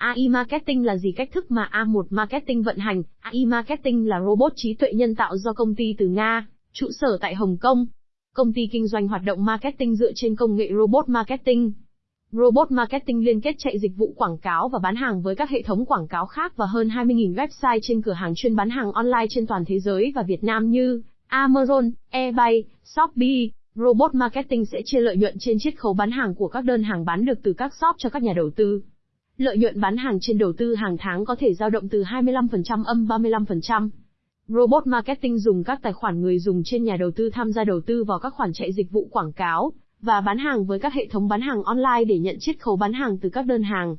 AI Marketing là gì cách thức mà A1 Marketing vận hành? AI Marketing là robot trí tuệ nhân tạo do công ty từ Nga, trụ sở tại Hồng Kông. Công ty kinh doanh hoạt động marketing dựa trên công nghệ robot marketing. Robot marketing liên kết chạy dịch vụ quảng cáo và bán hàng với các hệ thống quảng cáo khác và hơn 20.000 website trên cửa hàng chuyên bán hàng online trên toàn thế giới và Việt Nam như Amazon, eBay, Shopee. Robot marketing sẽ chia lợi nhuận trên chiết khấu bán hàng của các đơn hàng bán được từ các shop cho các nhà đầu tư. Lợi nhuận bán hàng trên đầu tư hàng tháng có thể dao động từ 25% âm 35%. Robot marketing dùng các tài khoản người dùng trên nhà đầu tư tham gia đầu tư vào các khoản chạy dịch vụ quảng cáo và bán hàng với các hệ thống bán hàng online để nhận chiết khấu bán hàng từ các đơn hàng.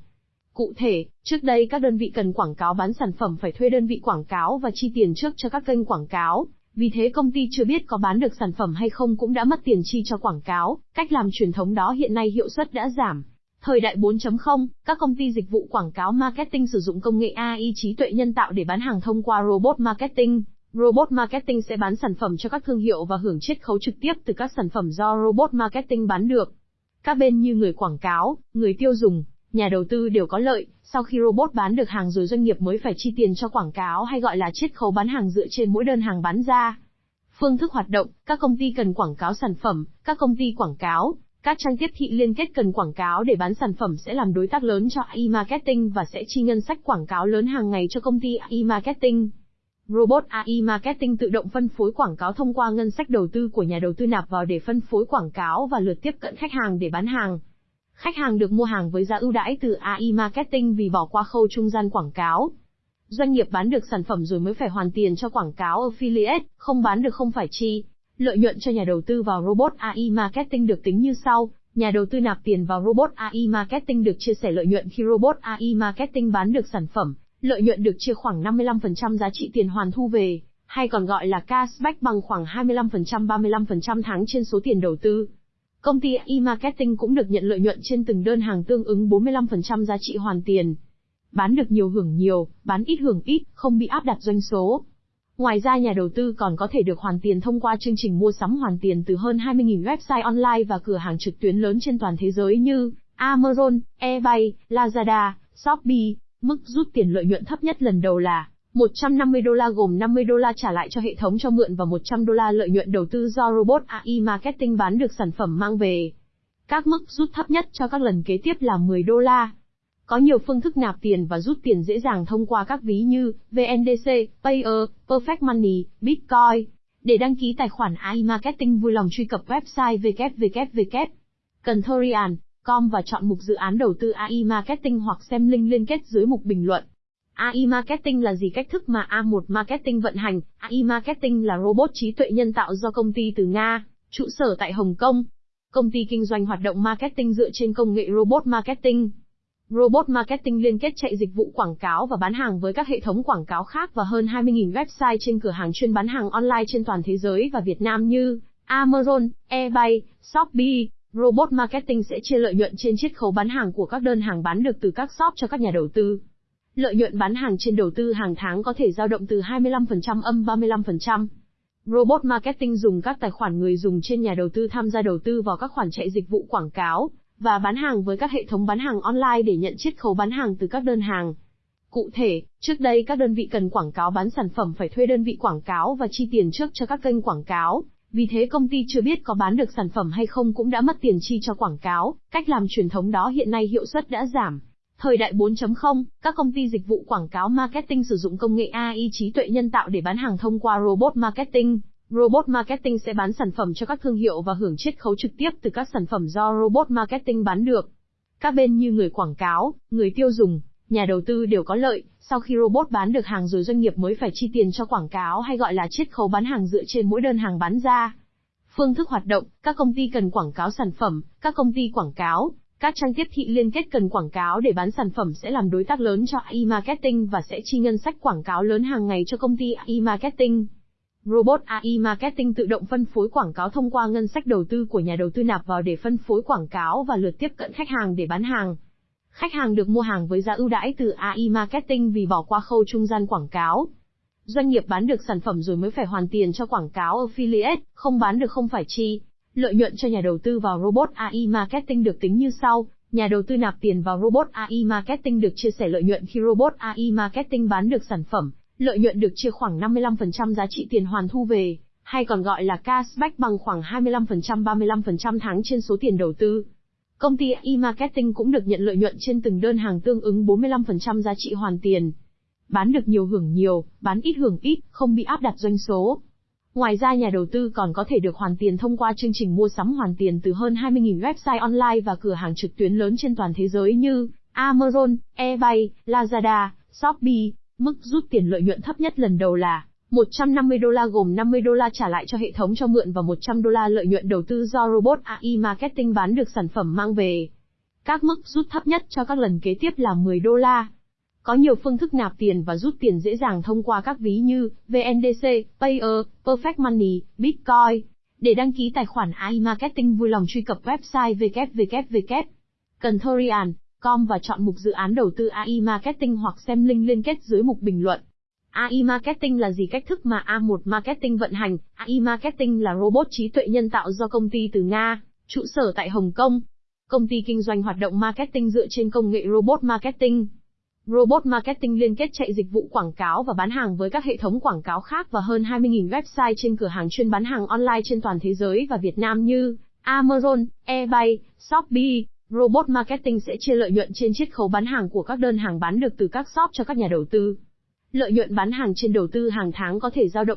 Cụ thể, trước đây các đơn vị cần quảng cáo bán sản phẩm phải thuê đơn vị quảng cáo và chi tiền trước cho các kênh quảng cáo. Vì thế công ty chưa biết có bán được sản phẩm hay không cũng đã mất tiền chi cho quảng cáo, cách làm truyền thống đó hiện nay hiệu suất đã giảm. Thời đại 4.0, các công ty dịch vụ quảng cáo marketing sử dụng công nghệ AI trí tuệ nhân tạo để bán hàng thông qua robot marketing. Robot marketing sẽ bán sản phẩm cho các thương hiệu và hưởng chiết khấu trực tiếp từ các sản phẩm do robot marketing bán được. Các bên như người quảng cáo, người tiêu dùng, nhà đầu tư đều có lợi, sau khi robot bán được hàng rồi doanh nghiệp mới phải chi tiền cho quảng cáo hay gọi là chiết khấu bán hàng dựa trên mỗi đơn hàng bán ra. Phương thức hoạt động, các công ty cần quảng cáo sản phẩm, các công ty quảng cáo, các trang tiếp thị liên kết cần quảng cáo để bán sản phẩm sẽ làm đối tác lớn cho AI Marketing và sẽ chi ngân sách quảng cáo lớn hàng ngày cho công ty AI Marketing. Robot AI Marketing tự động phân phối quảng cáo thông qua ngân sách đầu tư của nhà đầu tư nạp vào để phân phối quảng cáo và lượt tiếp cận khách hàng để bán hàng. Khách hàng được mua hàng với giá ưu đãi từ AI Marketing vì bỏ qua khâu trung gian quảng cáo. Doanh nghiệp bán được sản phẩm rồi mới phải hoàn tiền cho quảng cáo affiliate, không bán được không phải chi. Lợi nhuận cho nhà đầu tư vào robot AI Marketing được tính như sau. Nhà đầu tư nạp tiền vào robot AI Marketing được chia sẻ lợi nhuận khi robot AI Marketing bán được sản phẩm. Lợi nhuận được chia khoảng 55% giá trị tiền hoàn thu về, hay còn gọi là cashback bằng khoảng 25% 35% tháng trên số tiền đầu tư. Công ty e-marketing cũng được nhận lợi nhuận trên từng đơn hàng tương ứng 45% giá trị hoàn tiền. Bán được nhiều hưởng nhiều, bán ít hưởng ít, không bị áp đặt doanh số. Ngoài ra nhà đầu tư còn có thể được hoàn tiền thông qua chương trình mua sắm hoàn tiền từ hơn 20.000 website online và cửa hàng trực tuyến lớn trên toàn thế giới như Amazon, eBay, Lazada, Shopee. Mức rút tiền lợi nhuận thấp nhất lần đầu là 150 đô la gồm 50 đô la trả lại cho hệ thống cho mượn và 100 đô la lợi nhuận đầu tư do robot AI marketing bán được sản phẩm mang về. Các mức rút thấp nhất cho các lần kế tiếp là 10 đô la. Có nhiều phương thức nạp tiền và rút tiền dễ dàng thông qua các ví như VNDC, Payer, Perfect Money, Bitcoin. Để đăng ký tài khoản iMarketing vui lòng truy cập website www. com và chọn mục dự án đầu tư AI Marketing hoặc xem link liên kết dưới mục bình luận. AI Marketing là gì cách thức mà A1 Marketing vận hành? AI Marketing là robot trí tuệ nhân tạo do công ty từ Nga, trụ sở tại Hồng Kông. Công ty kinh doanh hoạt động marketing dựa trên công nghệ robot marketing. Robot marketing liên kết chạy dịch vụ quảng cáo và bán hàng với các hệ thống quảng cáo khác và hơn 20.000 website trên cửa hàng chuyên bán hàng online trên toàn thế giới và Việt Nam như Amazon, eBay, Shopee. Robot marketing sẽ chia lợi nhuận trên chiết khấu bán hàng của các đơn hàng bán được từ các shop cho các nhà đầu tư. Lợi nhuận bán hàng trên đầu tư hàng tháng có thể dao động từ 25% âm 35%. Robot marketing dùng các tài khoản người dùng trên nhà đầu tư tham gia đầu tư vào các khoản chạy dịch vụ quảng cáo và bán hàng với các hệ thống bán hàng online để nhận chiết khấu bán hàng từ các đơn hàng. Cụ thể, trước đây các đơn vị cần quảng cáo bán sản phẩm phải thuê đơn vị quảng cáo và chi tiền trước cho các kênh quảng cáo. Vì thế công ty chưa biết có bán được sản phẩm hay không cũng đã mất tiền chi cho quảng cáo, cách làm truyền thống đó hiện nay hiệu suất đã giảm. Thời đại 4.0, các công ty dịch vụ quảng cáo marketing sử dụng công nghệ AI trí tuệ nhân tạo để bán hàng thông qua robot marketing. Robot marketing sẽ bán sản phẩm cho các thương hiệu và hưởng chiết khấu trực tiếp từ các sản phẩm do robot marketing bán được. Các bên như người quảng cáo, người tiêu dùng, nhà đầu tư đều có lợi, sau khi robot bán được hàng rồi doanh nghiệp mới phải chi tiền cho quảng cáo hay gọi là chiết khấu bán hàng dựa trên mỗi đơn hàng bán ra. Phương thức hoạt động, các công ty cần quảng cáo sản phẩm, các công ty quảng cáo, các trang tiếp thị liên kết cần quảng cáo để bán sản phẩm sẽ làm đối tác lớn cho e-marketing và sẽ chi ngân sách quảng cáo lớn hàng ngày cho công ty e-marketing. Robot AI Marketing tự động phân phối quảng cáo thông qua ngân sách đầu tư của nhà đầu tư nạp vào để phân phối quảng cáo và lượt tiếp cận khách hàng để bán hàng. Khách hàng được mua hàng với giá ưu đãi từ AI Marketing vì bỏ qua khâu trung gian quảng cáo. Doanh nghiệp bán được sản phẩm rồi mới phải hoàn tiền cho quảng cáo affiliate, không bán được không phải chi. Lợi nhuận cho nhà đầu tư vào robot AI marketing được tính như sau. Nhà đầu tư nạp tiền vào Robot AI Marketing được chia sẻ lợi nhuận khi Robot AI Marketing bán được sản phẩm, lợi nhuận được chia khoảng 55% giá trị tiền hoàn thu về, hay còn gọi là cashback bằng khoảng 25% 35% tháng trên số tiền đầu tư. Công ty e-marketing cũng được nhận lợi nhuận trên từng đơn hàng tương ứng 45% giá trị hoàn tiền. Bán được nhiều hưởng nhiều, bán ít hưởng ít, không bị áp đặt doanh số. Ngoài ra nhà đầu tư còn có thể được hoàn tiền thông qua chương trình mua sắm hoàn tiền từ hơn 20.000 website online và cửa hàng trực tuyến lớn trên toàn thế giới như Amazon, eBay, Lazada, Shopee. Mức rút tiền lợi nhuận thấp nhất lần đầu là 150 đô la gồm 50 đô la trả lại cho hệ thống cho mượn và 100 đô la lợi nhuận đầu tư do robot AI marketing bán được sản phẩm mang về. Các mức rút thấp nhất cho các lần kế tiếp là 10 đô la. Có nhiều phương thức nạp tiền và rút tiền dễ dàng thông qua các ví như VNDC, Payer, Perfect Money, Bitcoin. Để đăng ký tài khoản AI Marketing vui lòng truy cập website com và chọn mục dự án đầu tư AI Marketing hoặc xem link liên kết dưới mục bình luận. AI Marketing là gì cách thức mà A1 Marketing vận hành? AI Marketing là robot trí tuệ nhân tạo do công ty từ Nga, trụ sở tại Hồng Kông. Công ty kinh doanh hoạt động marketing dựa trên công nghệ robot marketing. Robot marketing liên kết chạy dịch vụ quảng cáo và bán hàng với các hệ thống quảng cáo khác và hơn 20.000 website trên cửa hàng chuyên bán hàng online trên toàn thế giới và Việt Nam như Amazon, eBay, Shopee. Robot marketing sẽ chia lợi nhuận trên chiết khấu bán hàng của các đơn hàng bán được từ các shop cho các nhà đầu tư. Lợi nhuận bán hàng trên đầu tư hàng tháng có thể dao động